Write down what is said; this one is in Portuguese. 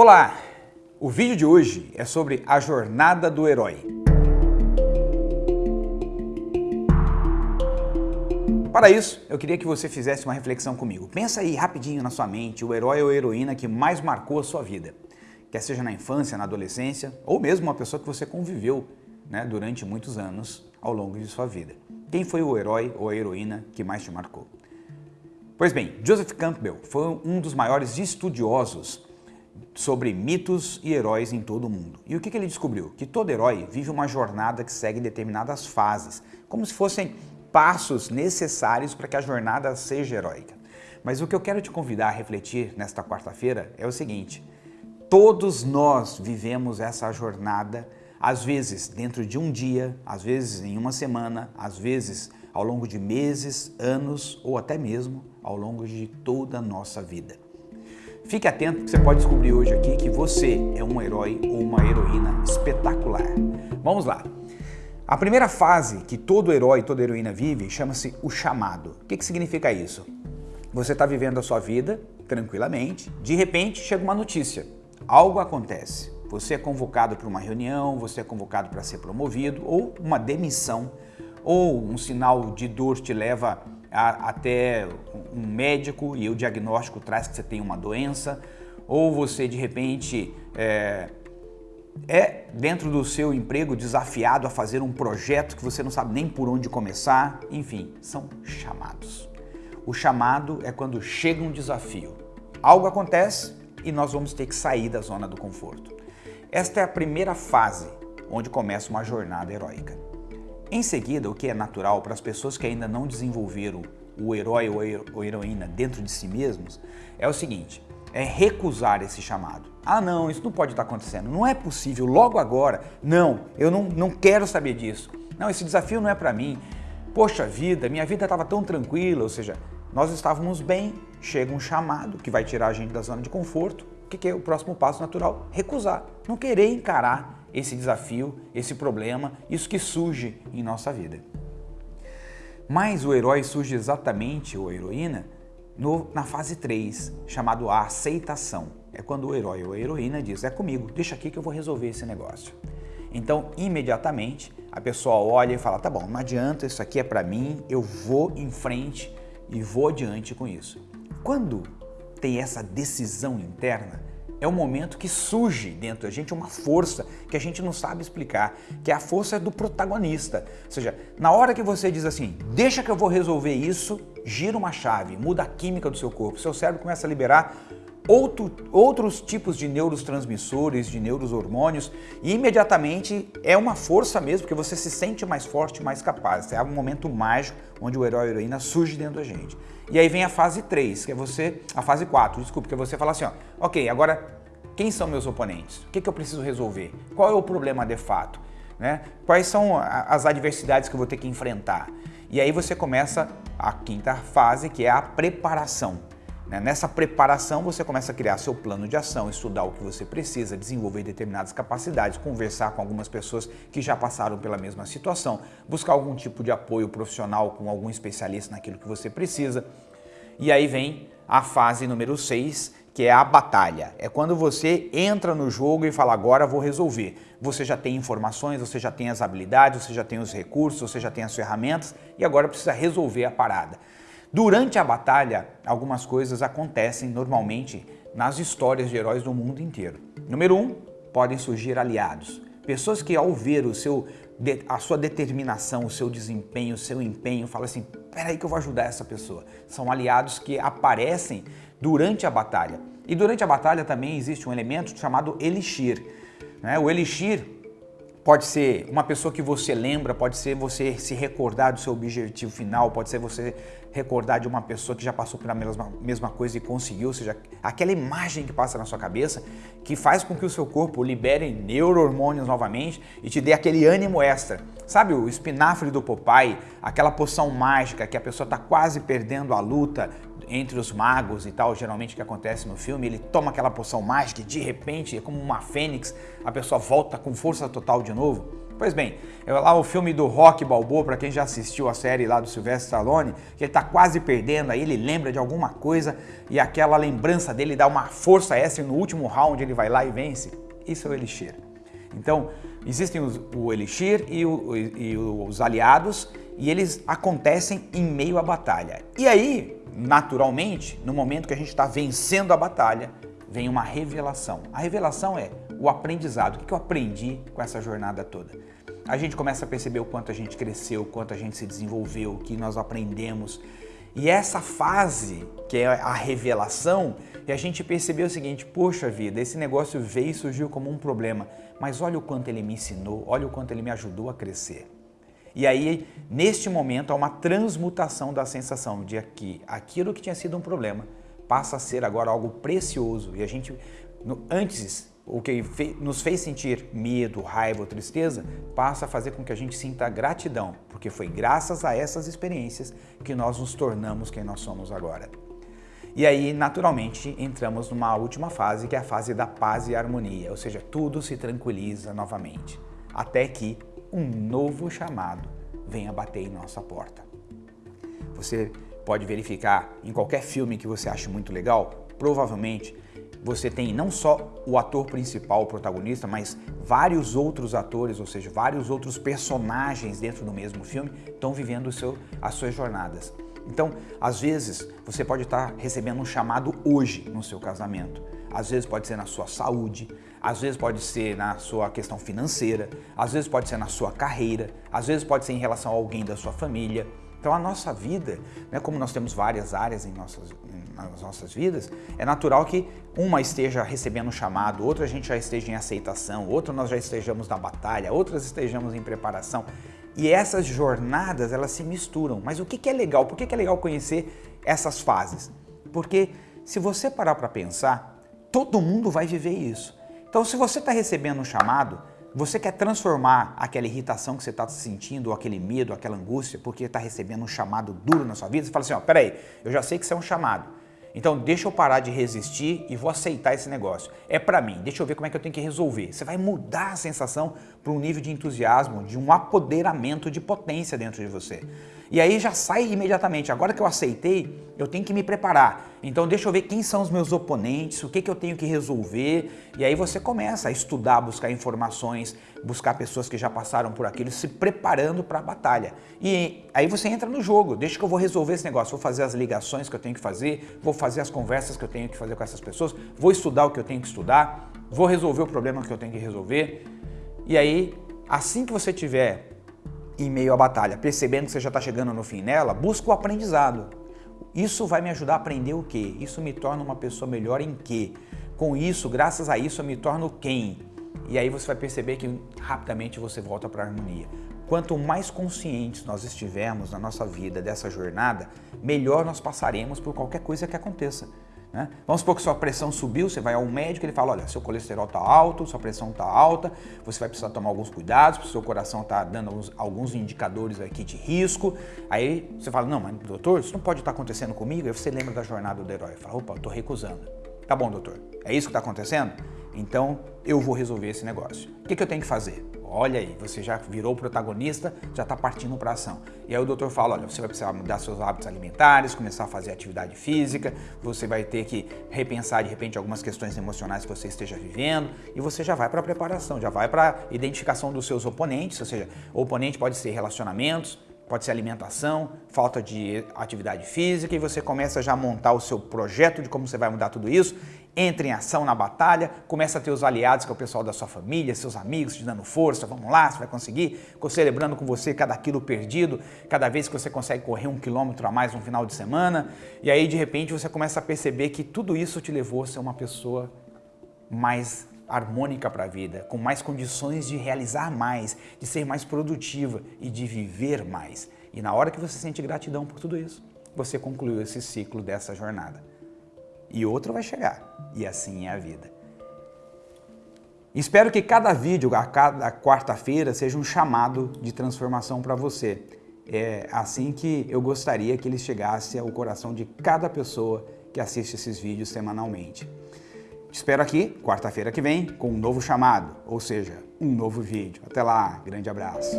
Olá! O vídeo de hoje é sobre a jornada do herói. Para isso, eu queria que você fizesse uma reflexão comigo. Pensa aí rapidinho na sua mente o herói ou heroína que mais marcou a sua vida. Quer seja na infância, na adolescência, ou mesmo uma pessoa que você conviveu né, durante muitos anos ao longo de sua vida. Quem foi o herói ou a heroína que mais te marcou? Pois bem, Joseph Campbell foi um dos maiores estudiosos sobre mitos e heróis em todo o mundo. E o que, que ele descobriu? Que todo herói vive uma jornada que segue determinadas fases, como se fossem passos necessários para que a jornada seja heróica. Mas o que eu quero te convidar a refletir nesta quarta-feira é o seguinte, todos nós vivemos essa jornada, às vezes dentro de um dia, às vezes em uma semana, às vezes ao longo de meses, anos ou até mesmo ao longo de toda a nossa vida. Fique atento você pode descobrir hoje aqui que você é um herói ou uma heroína espetacular. Vamos lá. A primeira fase que todo herói, toda heroína vive chama-se o chamado. O que, que significa isso? Você está vivendo a sua vida tranquilamente, de repente chega uma notícia, algo acontece. Você é convocado para uma reunião, você é convocado para ser promovido, ou uma demissão, ou um sinal de dor te leva a, até um médico e o diagnóstico traz que você tem uma doença, ou você de repente é, é dentro do seu emprego desafiado a fazer um projeto que você não sabe nem por onde começar, enfim, são chamados. O chamado é quando chega um desafio. Algo acontece e nós vamos ter que sair da zona do conforto. Esta é a primeira fase onde começa uma jornada heróica. Em seguida, o que é natural para as pessoas que ainda não desenvolveram o herói ou a heroína dentro de si mesmos, é o seguinte, é recusar esse chamado. Ah não, isso não pode estar acontecendo, não é possível, logo agora, não, eu não, não quero saber disso. Não, esse desafio não é para mim. Poxa vida, minha vida estava tão tranquila, ou seja, nós estávamos bem, chega um chamado que vai tirar a gente da zona de conforto. O que é o próximo passo natural? Recusar, não querer encarar esse desafio, esse problema, isso que surge em nossa vida. Mas o herói surge exatamente, ou a heroína, no, na fase 3, chamado a aceitação. É quando o herói ou a heroína diz, é comigo, deixa aqui que eu vou resolver esse negócio. Então, imediatamente, a pessoa olha e fala, tá bom, não adianta, isso aqui é para mim, eu vou em frente e vou adiante com isso. Quando tem essa decisão interna, é o momento que surge dentro da gente uma força que a gente não sabe explicar, que é a força do protagonista. Ou seja, na hora que você diz assim, deixa que eu vou resolver isso, gira uma chave, muda a química do seu corpo, seu cérebro começa a liberar outro, outros tipos de neurotransmissores, de neurohormônios e imediatamente é uma força mesmo, porque você se sente mais forte, mais capaz. É um momento mágico onde o herói ou a heroína surge dentro da gente. E aí vem a fase 3, que é você, a fase 4, desculpa, que é você fala assim, ó, ok, agora quem são meus oponentes? O que, que eu preciso resolver? Qual é o problema de fato? Né? Quais são as adversidades que eu vou ter que enfrentar? E aí você começa a quinta fase, que é a preparação. Né? Nessa preparação você começa a criar seu plano de ação, estudar o que você precisa, desenvolver determinadas capacidades, conversar com algumas pessoas que já passaram pela mesma situação, buscar algum tipo de apoio profissional com algum especialista naquilo que você precisa. E aí vem a fase número 6, que é a batalha. É quando você entra no jogo e fala, agora vou resolver. Você já tem informações, você já tem as habilidades, você já tem os recursos, você já tem as ferramentas e agora precisa resolver a parada. Durante a batalha, algumas coisas acontecem normalmente nas histórias de heróis do mundo inteiro. Número um, podem surgir aliados. Pessoas que ao ver o seu, a sua determinação, o seu desempenho, o seu empenho, falam assim, peraí que eu vou ajudar essa pessoa. São aliados que aparecem durante a batalha. E durante a batalha também existe um elemento chamado elixir. Né? O elixir Pode ser uma pessoa que você lembra, pode ser você se recordar do seu objetivo final, pode ser você recordar de uma pessoa que já passou pela mesma, mesma coisa e conseguiu, ou seja, aquela imagem que passa na sua cabeça que faz com que o seu corpo libere neurohormônios novamente e te dê aquele ânimo extra. Sabe o espinafre do Popeye, aquela poção mágica que a pessoa está quase perdendo a luta entre os magos e tal, geralmente que acontece no filme, ele toma aquela poção mágica e de repente, é como uma fênix, a pessoa volta com força total de novo. Pois bem, é lá o filme do Rock Balboa, para quem já assistiu a série lá do Sylvester Stallone, que ele está quase perdendo, aí ele lembra de alguma coisa e aquela lembrança dele dá uma força extra e no último round ele vai lá e vence. Isso é o Elixir. Então, existem os, o Elixir e, o, e os aliados e eles acontecem em meio à batalha. E aí, naturalmente, no momento que a gente está vencendo a batalha, vem uma revelação. A revelação é o aprendizado. O que eu aprendi com essa jornada toda? A gente começa a perceber o quanto a gente cresceu, o quanto a gente se desenvolveu, o que nós aprendemos. E essa fase, que é a revelação, e a gente percebeu o seguinte, poxa vida, esse negócio veio e surgiu como um problema, mas olha o quanto ele me ensinou, olha o quanto ele me ajudou a crescer. E aí, neste momento, há uma transmutação da sensação de que aquilo que tinha sido um problema passa a ser agora algo precioso. E a gente, antes, o que nos fez sentir medo, raiva ou tristeza, passa a fazer com que a gente sinta gratidão, porque foi graças a essas experiências que nós nos tornamos quem nós somos agora. E aí, naturalmente, entramos numa última fase, que é a fase da paz e harmonia, ou seja, tudo se tranquiliza novamente, até que um novo chamado venha bater em nossa porta. Você pode verificar em qualquer filme que você ache muito legal, provavelmente você tem não só o ator principal, o protagonista, mas vários outros atores, ou seja, vários outros personagens dentro do mesmo filme estão vivendo seu, as suas jornadas. Então, às vezes, você pode estar recebendo um chamado hoje no seu casamento. Às vezes pode ser na sua saúde, às vezes pode ser na sua questão financeira, às vezes pode ser na sua carreira, às vezes pode ser em relação a alguém da sua família. Então a nossa vida, né, como nós temos várias áreas em nossas, nas nossas vidas, é natural que uma esteja recebendo um chamado, outra a gente já esteja em aceitação, outra nós já estejamos na batalha, outras estejamos em preparação. E essas jornadas, elas se misturam. Mas o que, que é legal? Por que, que é legal conhecer essas fases? Porque se você parar para pensar, todo mundo vai viver isso. Então se você está recebendo um chamado, você quer transformar aquela irritação que você está sentindo, ou aquele medo, aquela angústia, porque está recebendo um chamado duro na sua vida, você fala assim, ó, peraí, eu já sei que isso é um chamado, então deixa eu parar de resistir e vou aceitar esse negócio. É para mim, deixa eu ver como é que eu tenho que resolver. Você vai mudar a sensação para um nível de entusiasmo, de um apoderamento de potência dentro de você. E aí já sai imediatamente. Agora que eu aceitei, eu tenho que me preparar. Então deixa eu ver quem são os meus oponentes, o que, que eu tenho que resolver. E aí você começa a estudar, buscar informações, buscar pessoas que já passaram por aquilo, se preparando para a batalha. E aí você entra no jogo. Deixa que eu vou resolver esse negócio. Vou fazer as ligações que eu tenho que fazer, vou fazer as conversas que eu tenho que fazer com essas pessoas, vou estudar o que eu tenho que estudar, vou resolver o problema que eu tenho que resolver. E aí, assim que você tiver em meio à batalha, percebendo que você já está chegando no fim nela, busca o aprendizado. Isso vai me ajudar a aprender o quê? Isso me torna uma pessoa melhor em quê? Com isso, graças a isso, eu me torno quem? E aí você vai perceber que rapidamente você volta para a harmonia. Quanto mais conscientes nós estivermos na nossa vida dessa jornada, melhor nós passaremos por qualquer coisa que aconteça. Né? Vamos supor que sua pressão subiu, você vai ao médico, ele fala, olha, seu colesterol está alto, sua pressão está alta, você vai precisar tomar alguns cuidados, porque seu coração está dando alguns, alguns, indicadores aqui de risco. Aí você fala, não, mas doutor, isso não pode estar tá acontecendo comigo. Aí você lembra da jornada do herói, fala, opa, estou recusando. Tá bom, doutor, é isso que está acontecendo? Então eu vou resolver esse negócio. O que, que eu tenho que fazer? Olha aí, você já virou protagonista, já está partindo para ação. E aí o doutor fala, olha, você vai precisar mudar seus hábitos alimentares, começar a fazer atividade física, você vai ter que repensar de repente algumas questões emocionais que você esteja vivendo e você já vai para a preparação, já vai para a identificação dos seus oponentes, ou seja, o oponente pode ser relacionamentos, pode ser alimentação, falta de atividade física e você começa já a montar o seu projeto de como você vai mudar tudo isso entra em ação na batalha, começa a ter os aliados, que é o pessoal da sua família, seus amigos te dando força, vamos lá, você vai conseguir, celebrando com você cada quilo perdido, cada vez que você consegue correr um quilômetro a mais no final de semana, e aí de repente você começa a perceber que tudo isso te levou a ser uma pessoa mais harmônica para a vida, com mais condições de realizar mais, de ser mais produtiva e de viver mais. E na hora que você sente gratidão por tudo isso, você concluiu esse ciclo dessa jornada e outro vai chegar. E assim é a vida. Espero que cada vídeo, a cada quarta-feira, seja um chamado de transformação para você. É assim que eu gostaria que ele chegasse ao coração de cada pessoa que assiste esses vídeos semanalmente. Espero aqui, quarta-feira que vem, com um novo chamado, ou seja, um novo vídeo. Até lá, grande abraço.